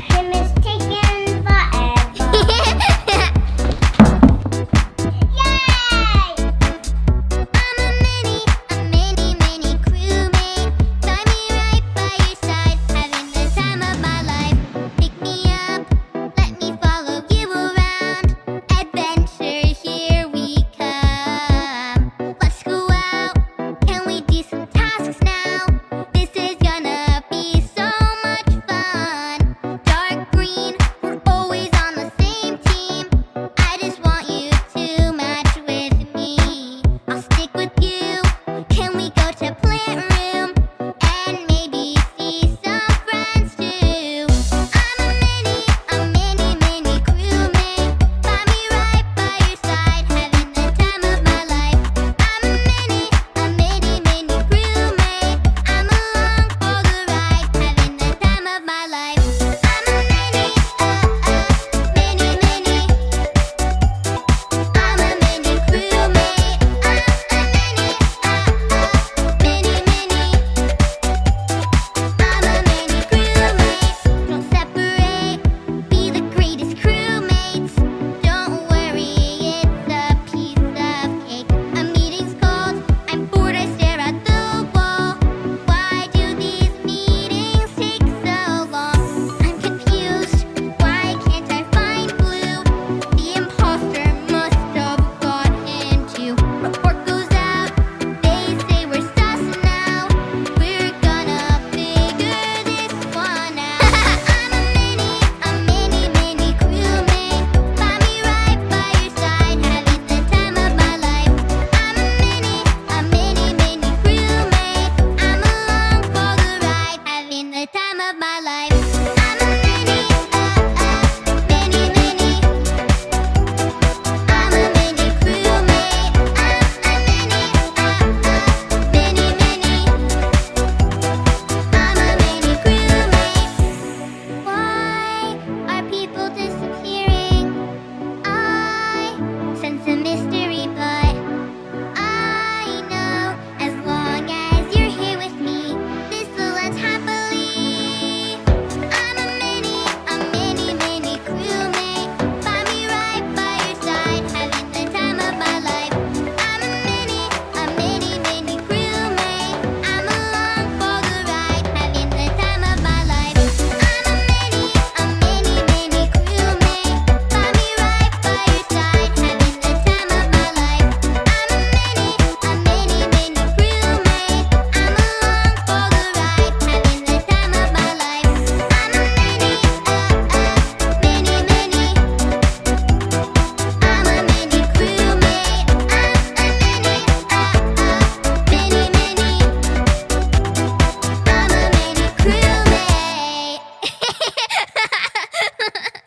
him